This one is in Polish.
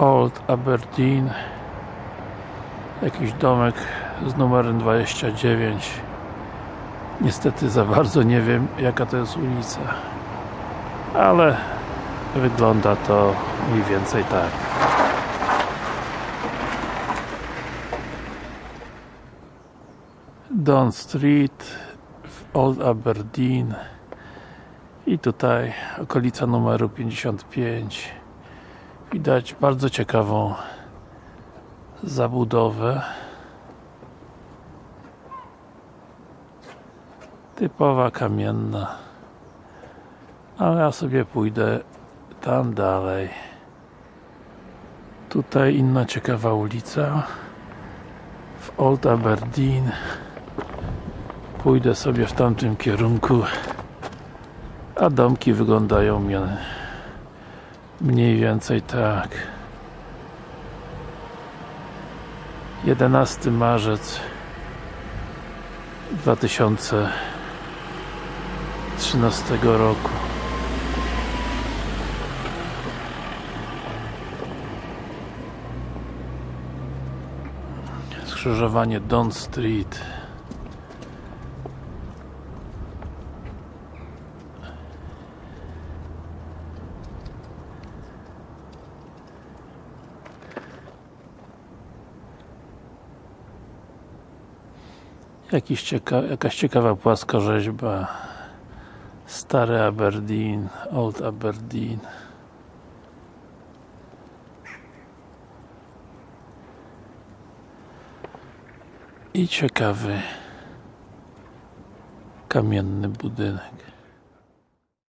Old Aberdeen. Jakiś domek z numerem 29 niestety za bardzo nie wiem jaka to jest ulica ale wygląda to mniej więcej tak. Don Street w Old Aberdeen i tutaj okolica numeru 55 widać bardzo ciekawą zabudowę. Typowa kamienna. Ale ja sobie pójdę tam dalej. Tutaj inna ciekawa ulica. W Old Aberdeen. Pójdę sobie w tamtym kierunku a domki wyglądają mie- mniej więcej tak. 11 marzec 2013 roku. Skrzyżowanie Don Street Jakiś cieka jakaś ciekawa płaskorzeźba Stary Aberdeen, Old Aberdeen. I ciekawy kamienny budynek